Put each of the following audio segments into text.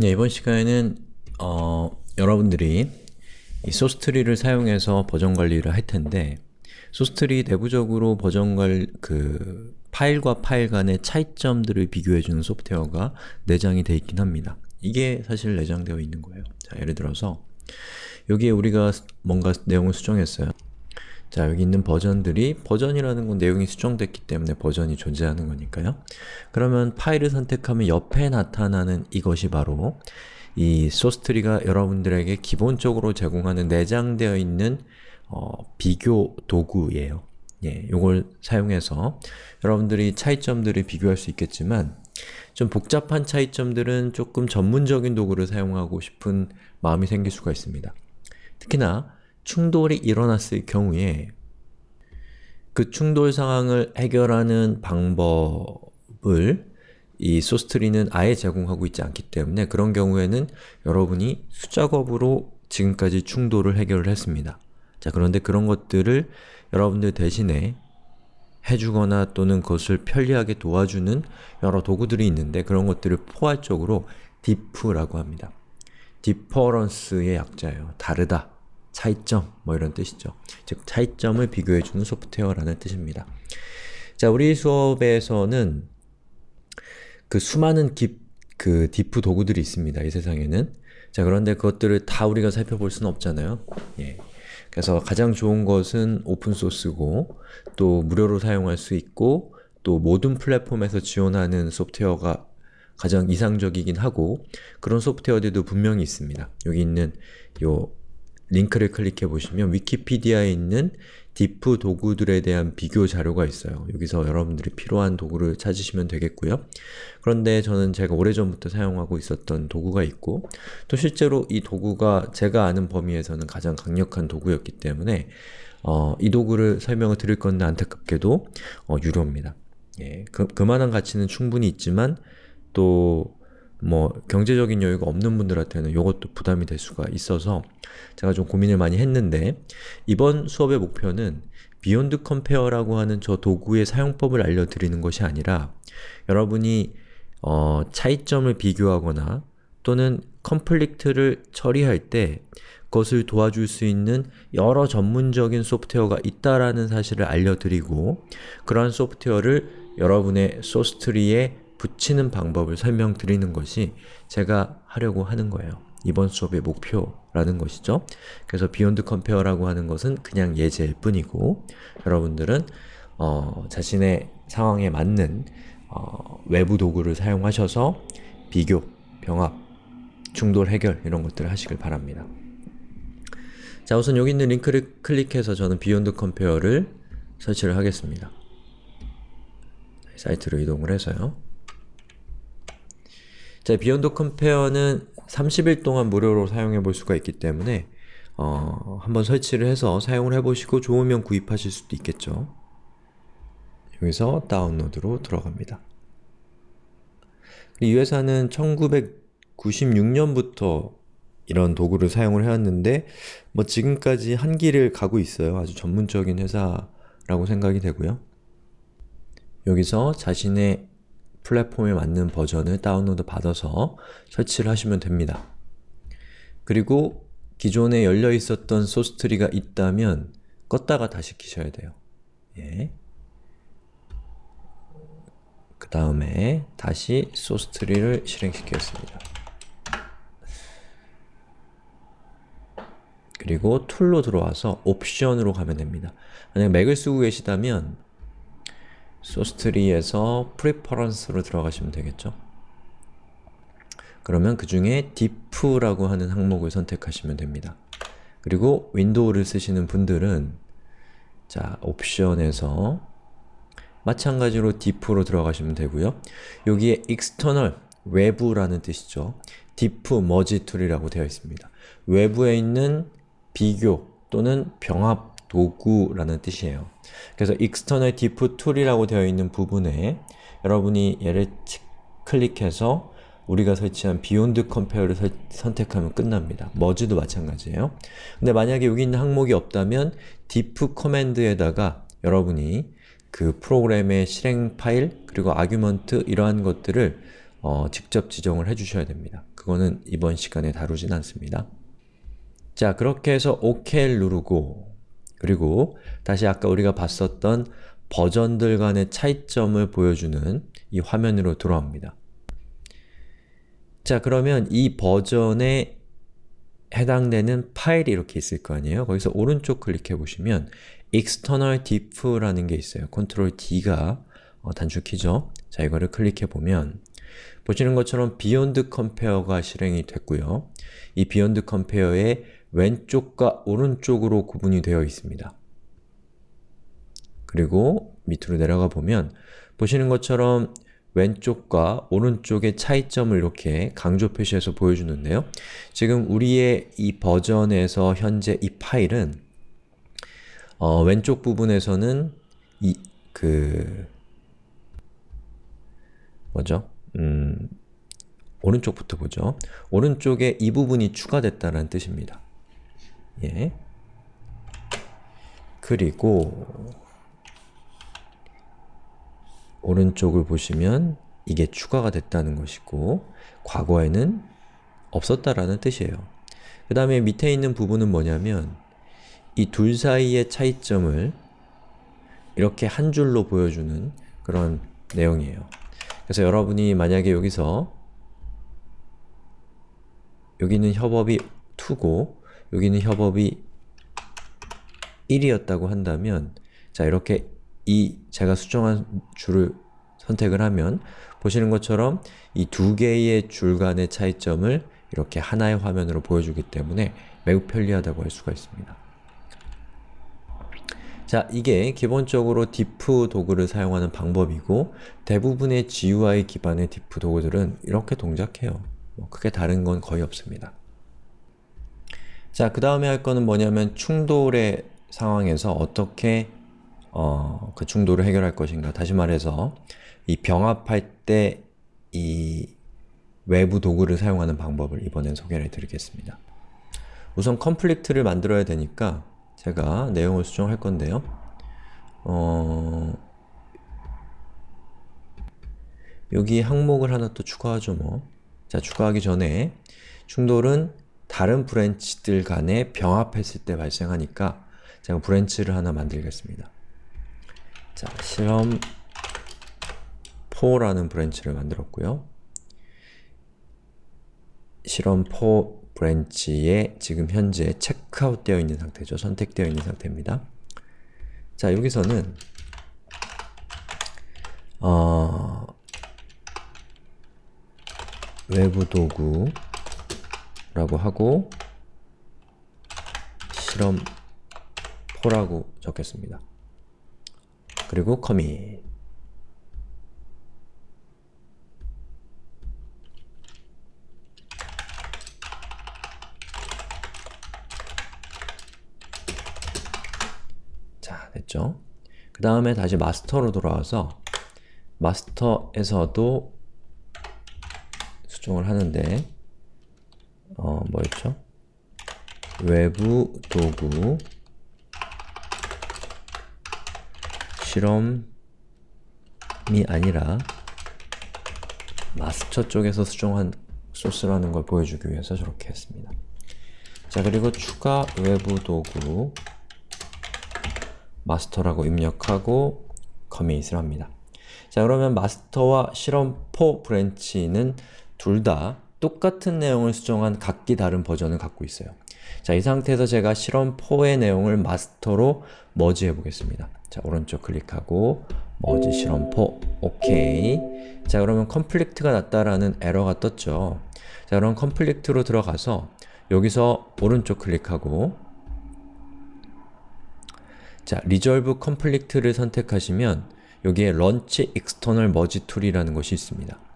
네, 이번 시간에는 어, 여러분들이 이 Sourcetree를 사용해서 버전 관리를 할 텐데 Sourcetree 내부적으로 버전 관, 그 파일과 파일 간의 차이점들을 비교해주는 소프트웨어가 내장이 되어 있긴 합니다. 이게 사실 내장되어 있는 거예요. 자, 예를 들어서 여기에 우리가 뭔가 내용을 수정했어요. 자, 여기 있는 버전들이 버전이라는 건 내용이 수정됐기 때문에 버전이 존재하는 거니까요. 그러면 파일을 선택하면 옆에 나타나는 이것이 바로 이 소스트리가 여러분들에게 기본적으로 제공하는 내장되어 있는 어, 비교 도구예요. 예, 요걸 사용해서 여러분들이 차이점들을 비교할 수 있겠지만 좀 복잡한 차이점들은 조금 전문적인 도구를 사용하고 싶은 마음이 생길 수가 있습니다. 특히나 충돌이 일어났을 경우에 그 충돌 상황을 해결하는 방법을 이 소스트리는 아예 제공하고 있지 않기 때문에 그런 경우에는 여러분이 수작업으로 지금까지 충돌을 해결을 했습니다. 자 그런데 그런 것들을 여러분들 대신에 해주거나 또는 그것을 편리하게 도와주는 여러 도구들이 있는데 그런 것들을 포괄적으로 diff라고 합니다. difference의 약자예요. 다르다, 차이점 뭐 이런 뜻이죠. 즉 차이점을 비교해주는 소프트웨어라는 뜻입니다. 자 우리 수업에서는 그 수많은 기, 그 디프 도구들이 있습니다. 이 세상에는 자 그런데 그것들을 다 우리가 살펴볼 수는 없잖아요. 예. 그래서 가장 좋은 것은 오픈소스고 또 무료로 사용할 수 있고 또 모든 플랫폼에서 지원하는 소프트웨어가 가장 이상적이긴 하고 그런 소프트웨어들도 분명히 있습니다. 여기 있는 요 링크를 클릭해 보시면 위키피디아에 있는 디프 도구들에 대한 비교 자료가 있어요. 여기서 여러분들이 필요한 도구를 찾으시면 되겠고요. 그런데 저는 제가 오래전부터 사용하고 있었던 도구가 있고 또 실제로 이 도구가 제가 아는 범위에서는 가장 강력한 도구였기 때문에 어, 이 도구를 설명을 드릴 건데 안타깝게도 어, 유료입니다. 예, 그, 그만한 가치는 충분히 있지만 또 뭐 경제적인 여유가 없는 분들한테는 이것도 부담이 될 수가 있어서 제가 좀 고민을 많이 했는데 이번 수업의 목표는 Beyond Compare라고 하는 저 도구의 사용법을 알려드리는 것이 아니라 여러분이 어, 차이점을 비교하거나 또는 conflict를 처리할 때 그것을 도와줄 수 있는 여러 전문적인 소프트웨어가 있다라는 사실을 알려드리고 그러한 소프트웨어를 여러분의 Sourcetree에 붙이는 방법을 설명드리는 것이 제가 하려고 하는 거예요. 이번 수업의 목표라는 것이죠. 그래서 Beyond Compare라고 하는 것은 그냥 예제일 뿐이고 여러분들은 어, 자신의 상황에 맞는 어, 외부 도구를 사용하셔서 비교, 병합, 충돌 해결 이런 것들을 하시길 바랍니다. 자 우선 여기 있는 링크를 클릭해서 저는 Beyond Compare를 설치를 하겠습니다. 사이트로 이동을 해서요. 자, Beyond Compare는 30일 동안 무료로 사용해 볼 수가 있기 때문에 어, 한번 설치를 해서 사용을 해보시고 좋으면 구입하실 수도 있겠죠. 여기서 다운로드로 들어갑니다. 이 회사는 1996년부터 이런 도구를 사용을 해왔는데 뭐 지금까지 한 길을 가고 있어요. 아주 전문적인 회사라고 생각이 되고요. 여기서 자신의 플랫폼에 맞는 버전을 다운로드 받아서 설치를 하시면 됩니다. 그리고 기존에 열려 있었던 소스트리가 있다면 껐다가 다시 키셔야 돼요. 예. 그 다음에 다시 소스트리를 실행시키겠습니다. 그리고 tool로 들어와서 옵션으로 가면 됩니다. 만약 Mac을 쓰고 계시다면 Sourcetree에서 preference로 들어가시면 되겠죠. 그러면 그 중에 diff라고 하는 항목을 선택하시면 됩니다. 그리고 윈도우를 쓰시는 분들은 자, 옵션에서 마찬가지로 diff로 들어가시면 되고요. 여기에 external, 외부라는 뜻이죠. diff merge tool이라고 되어 있습니다. 외부에 있는 비교 또는 병합 도구라는 뜻이에요. 그래서 external diff tool이라고 되어 있는 부분에 여러분이 얘를 클릭해서 우리가 설치한 beyond compare를 설, 선택하면 끝납니다. merge도 마찬가지예요. 근데 만약에 여기 있는 항목이 없다면 diff command에다가 여러분이 그 프로그램의 실행 파일 그리고 아규먼트 이러한 것들을 어, 직접 지정을 해주셔야 됩니다. 그거는 이번 시간에 다루진 않습니다. 자, 그렇게 해서 OK를 누르고 그리고 다시 아까 우리가 봤었던 버전들 간의 차이점을 보여주는 이 화면으로 돌아옵니다. 자, 그러면 이 버전에 해당되는 파일이 이렇게 있을 거 아니에요? 거기서 오른쪽 클릭해 보시면 external diff라는 게 있어요. Ctrl D가 어, 단축키죠. 자, 이거를 클릭해 보면 보시는 것처럼 beyond compare가 실행이 됐고요. 이 beyond compare의 왼쪽과 오른쪽으로 구분이 되어 있습니다. 그리고 밑으로 내려가 보면 보시는 것처럼 왼쪽과 오른쪽의 차이점을 이렇게 강조 표시해서 보여주는데요. 지금 우리의 이 버전에서 현재 이 파일은 어, 왼쪽 부분에서는 이 그 뭐죠? 음, 오른쪽부터 보죠. 오른쪽에 이 부분이 추가됐다는 뜻입니다. 예. 그리고 오른쪽을 보시면 이게 추가가 됐다는 것이고 과거에는 없었다라는 뜻이에요. 그 다음에 밑에 있는 부분은 뭐냐면 이 둘 사이의 차이점을 이렇게 한 줄로 보여주는 그런 내용이에요. 그래서 여러분이 만약에 여기서 여기는 협업이 2고 여기는 협업이 1이었다고 한다면 자 이렇게 이 제가 수정한 줄을 선택을 하면 보시는 것처럼 이 두 개의 줄 간의 차이점을 이렇게 하나의 화면으로 보여주기 때문에 매우 편리하다고 할 수가 있습니다. 자, 이게 기본적으로 diff 도구를 사용하는 방법이고 대부분의 GUI 기반의 diff 도구들은 이렇게 동작해요. 뭐 크게 다른 건 거의 없습니다. 자, 그 다음에 할 거는 뭐냐면 충돌의 상황에서 어떻게 어, 그 충돌을 해결할 것인가 다시 말해서 이 병합할 때 이 외부 도구를 사용하는 방법을 이번엔 소개를 드리겠습니다. 우선 conflict를 만들어야 되니까 제가 내용을 수정할 건데요. 어... 여기 항목을 하나 또 추가하죠 뭐. 자, 추가하기 전에 충돌은 다른 branch들 간에 병합했을 때 발생하니까 제가 branch를 하나 만들겠습니다. 자, 실험 4라는 branch를 만들었고요. 실험 4 branch에 지금 현재 체크아웃 되어 있는 상태죠. 선택되어 있는 상태입니다. 자, 여기서는 어, 외부 도구 라고 하고 실험 4라고 적겠습니다. 그리고 커밋 자, 됐죠? 그 다음에 다시 마스터로 돌아와서 마스터에서도 수정을 하는데 어, 뭐였죠? 외부 도구 실험이 아니라 마스터 쪽에서 수정한 소스라는 걸 보여주기 위해서 저렇게 했습니다. 자 그리고 추가 외부 도구 마스터라고 입력하고 커밋을 합니다. 자 그러면 마스터와 실험4 브랜치는 둘 다 똑같은 내용을 수정한 각기 다른 버전을 갖고 있어요. 자, 이 상태에서 제가 실험 4의 내용을 마스터로 머지해 보겠습니다. 자, 오른쪽 클릭하고 머지 실험 4 오케이 자, 그러면 conflict가 났다라는 에러가 떴죠. 자, 그럼 conflict로 들어가서 여기서 오른쪽 클릭하고 자, resolve conflict를 선택하시면 여기에 launch external merge tool이라는 것이 있습니다.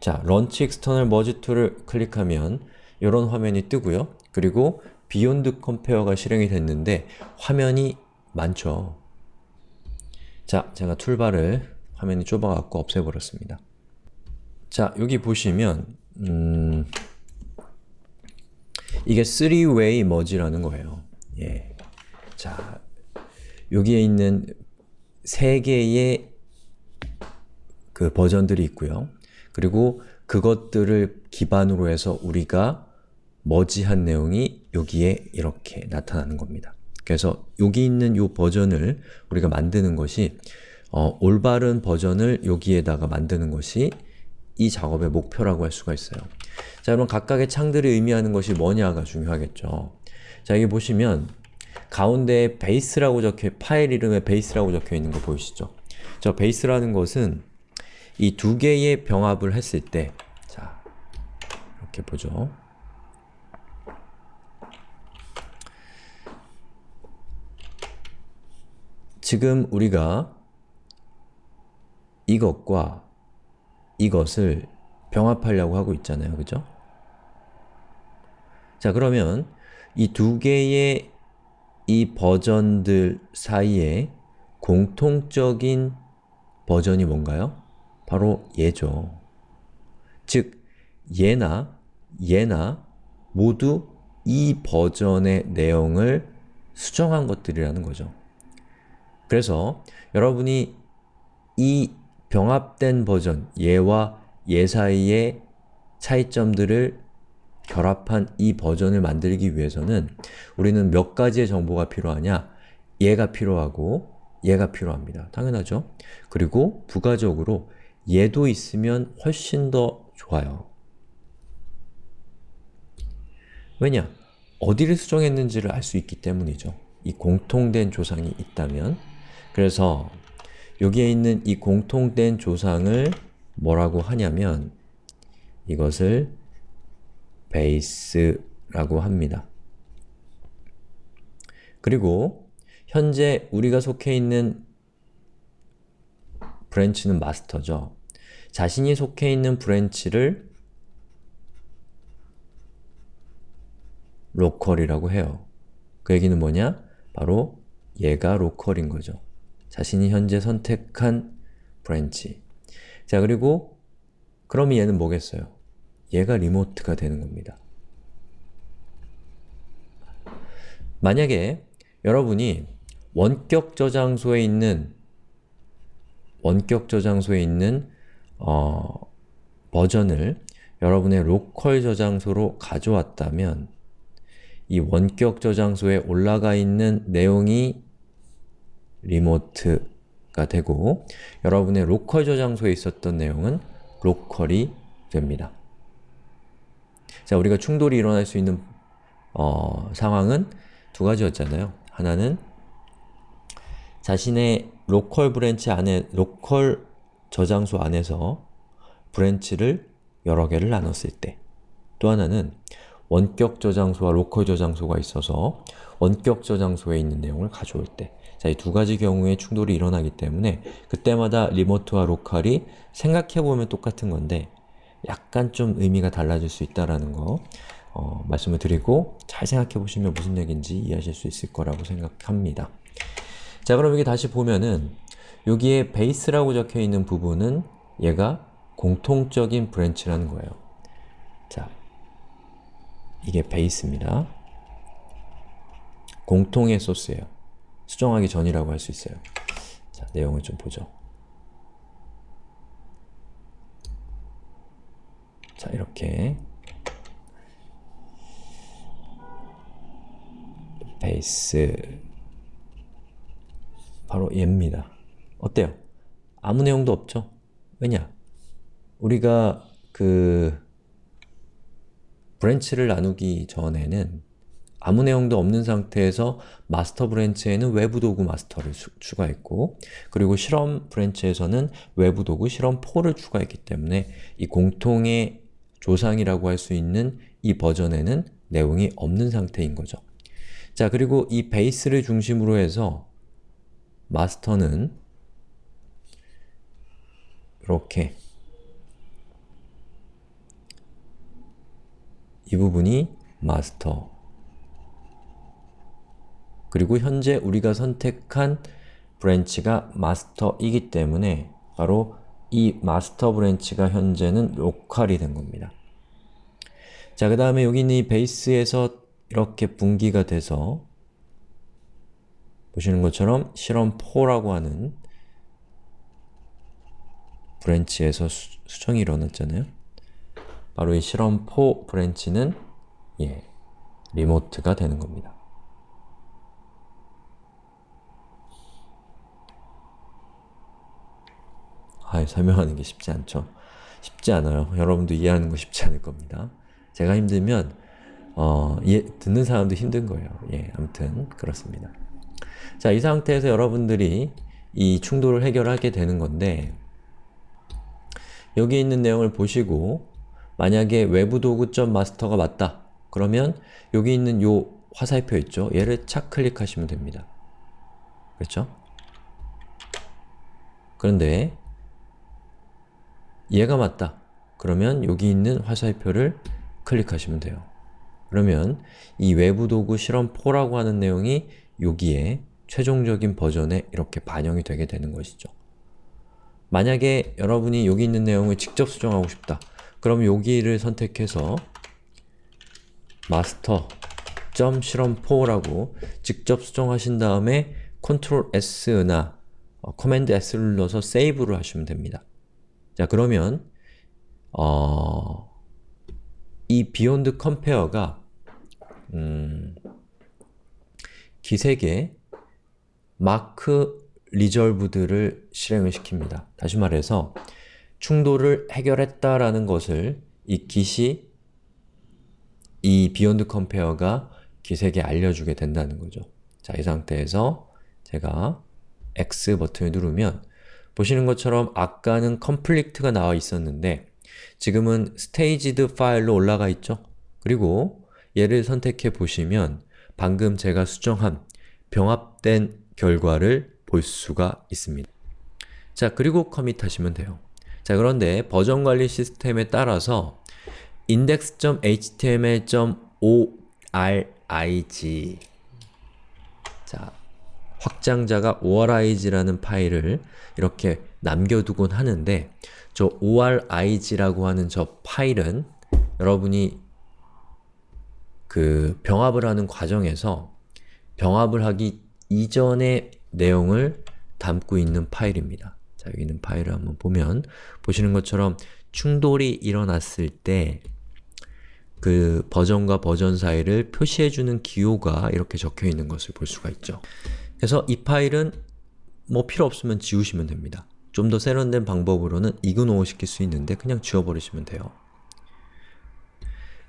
자, launch external merge tool을 클릭하면 이런 화면이 뜨고요. 그리고 Beyond Compare가 실행이 됐는데 화면이 많죠. 자, 제가 툴바를 화면이 좁아갖고 없애버렸습니다. 자, 여기 보시면 음, 이게 3-way merge라는 거예요. 예. 자, 여기에 있는 세 개의 그 버전들이 있고요. 그리고 그것들을 기반으로 해서 우리가 머지한 내용이 여기에 이렇게 나타나는 겁니다. 그래서 여기 있는 이 버전을 우리가 만드는 것이 어, 올바른 버전을 여기에다가 만드는 것이 이 작업의 목표라고 할 수가 있어요. 자, 그럼 각각의 창들이 의미하는 것이 뭐냐가 중요하겠죠. 자, 여기 보시면 가운데에 베이스라고 적혀 파일 이름에 베이스라고 적혀 있는 거 보이시죠? 저 베이스라는 것은 이 두 개의 병합을 했을 때 자, 이렇게 보죠. 지금 우리가 이것과 이것을 병합하려고 하고 있잖아요. 그죠? 자, 그러면 이 두 개의 이 버전들 사이에 공통적인 버전이 뭔가요? 바로 얘죠. 즉, 얘나 얘나 모두 이 버전의 내용을 수정한 것들이라는 거죠. 그래서 여러분이 이 병합된 버전, 얘와 얘 사이의 차이점들을 결합한 이 버전을 만들기 위해서는 우리는 몇 가지의 정보가 필요하냐? 얘가 필요하고 얘가 필요합니다. 당연하죠? 그리고 부가적으로 얘도 있으면 훨씬 더 좋아요. 왜냐? 어디를 수정했는지를 알 수 있기 때문이죠. 이 공통된 조상이 있다면 그래서 여기에 있는 이 공통된 조상을 뭐라고 하냐면 이것을 베이스라고 합니다. 그리고 현재 우리가 속해 있는 branch는 마스터죠. 자신이 속해 있는 branch를 local이라고 해요. 그 얘기는 뭐냐? 바로 얘가 local인 거죠. 자신이 현재 선택한 branch. 자, 그리고 그럼 얘는 뭐겠어요? 얘가 remote가 되는 겁니다. 만약에 여러분이 원격 저장소에 있는 원격 저장소에 있는 어, 버전을 여러분의 local 저장소로 가져왔다면 이 원격 저장소에 올라가 있는 내용이 remote가 되고 여러분의 local 저장소에 있었던 내용은 local이 됩니다. 자, 우리가 충돌이 일어날 수 있는 어, 상황은 두 가지였잖아요. 하나는 자신의 local branch 안에, local 저장소 안에서 branch를 여러 개를 나눴을 때 또 하나는 원격 저장소와 local 저장소가 있어서 원격 저장소에 있는 내용을 가져올 때 자, 이 두 가지 경우에 충돌이 일어나기 때문에 그때마다 remote와 local이 생각해보면 똑같은 건데 약간 좀 의미가 달라질 수 있다는 거 어, 말씀을 드리고 잘 생각해보시면 무슨 얘기인지 이해하실 수 있을 거라고 생각합니다. 자 그럼 여기 다시 보면은 여기에 base라고 적혀있는 부분은 얘가 공통적인 branch라는 거예요. 자, 이게 base입니다. 공통의 소스예요. 수정하기 전이라고 할 수 있어요. 자, 내용을 좀 보죠. 자, 이렇게 base 바로 얘입니다. 어때요? 아무 내용도 없죠? 왜냐? 우리가 그 branch를 나누기 전에는 아무 내용도 없는 상태에서 master branch에는 외부 도구 master를 수, 추가했고 그리고 실험 branch에서는 외부 도구 실험 4를 추가했기 때문에 이 공통의 조상이라고 할 수 있는 이 버전에는 내용이 없는 상태인 거죠. 자, 그리고 이 base를 중심으로 해서 master는 이렇게 이 부분이 마스터 그리고 현재 우리가 선택한 branch가 master이기 때문에 바로 이 master branch가 현재는 local이 된 겁니다. 자, 그 다음에 여기 있는 이 base에서 이렇게 분기가 돼서 보시는 것처럼 실험 4라고 하는 branch에서 수, 정이 일어났잖아요. 바로 이 실험4 branch는 예, remote가 되는 겁니다. 아, 설명하는 게 쉽지 않죠. 쉽지 않아요. 여러분도 이해하는 거 쉽지 않을 겁니다. 제가 힘들면 어, 예, 듣는 사람도 힘든 거예요. 예, 아무튼 그렇습니다. 자, 이 상태에서 여러분들이 이 충돌을 해결하게 되는 건데 여기 있는 내용을 보시고 만약에 외부 도구.master가 마스터가 맞다. 그러면 여기 있는 요 화살표 있죠? 얘를 착 클릭하시면 됩니다. 그렇죠? 그런데 얘가 맞다. 그러면 여기 있는 화살표를 클릭하시면 돼요. 그러면 이 외부 도구 실험 4라고 하는 내용이 여기에 최종적인 버전에 이렇게 반영이 되게 되는 것이죠. 만약에 여러분이 여기 있는 내용을 직접 수정하고 싶다. 그럼 여기를 선택해서 master.실험4라고 직접 수정하신 다음에 Ctrl S나 어, Command S를 눌러서 세이브를 하시면 됩니다. 자 그러면 어, 이 Beyond Compare가 음, 기색의 마크 리졸브드를 실행을 시킵니다. 다시 말해서 충돌을 해결했다라는 것을 이 깃이 이 Beyond Compare가 깃에게 알려주게 된다는 거죠. 자, 이 상태에서 제가 X 버튼을 누르면 보시는 것처럼 아까는 complete가 나와 있었는데 지금은 staged 파일로 올라가 있죠? 그리고 얘를 선택해 보시면 방금 제가 수정한 병합된 결과를 볼 수가 있습니다. 자, 그리고 커밋 하시면 돼요. 자, 그런데 버전 관리 시스템에 따라서 index.html.org 자, 확장자가 orig라는 파일을 이렇게 남겨두곤 하는데 저 orig라고 하는 저 파일은 여러분이 그 병합을 하는 과정에서 병합을 하기 이전의 내용을 담고 있는 파일입니다. 자, 여기 있는 파일을 한번 보면 보시는 것처럼 충돌이 일어났을 때 그 버전과 버전 사이를 표시해주는 기호가 이렇게 적혀 있는 것을 볼 수가 있죠. 그래서 이 파일은 뭐 필요 없으면 지우시면 됩니다. 좀 더 세련된 방법으로는 이그노어 시킬 수 있는데 그냥 지워버리시면 돼요.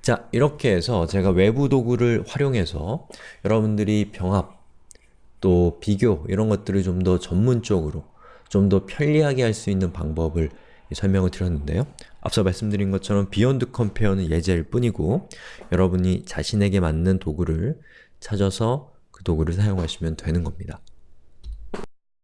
자, 이렇게 해서 제가 외부 도구를 활용해서 여러분들이 병합, 또 비교 이런 것들을 좀 더 전문적으로 좀 더 편리하게 할 수 있는 방법을 설명을 드렸는데요. 앞서 말씀드린 것처럼 Beyond Compare는 예제일 뿐이고 여러분이 자신에게 맞는 도구를 찾아서 그 도구를 사용하시면 되는 겁니다.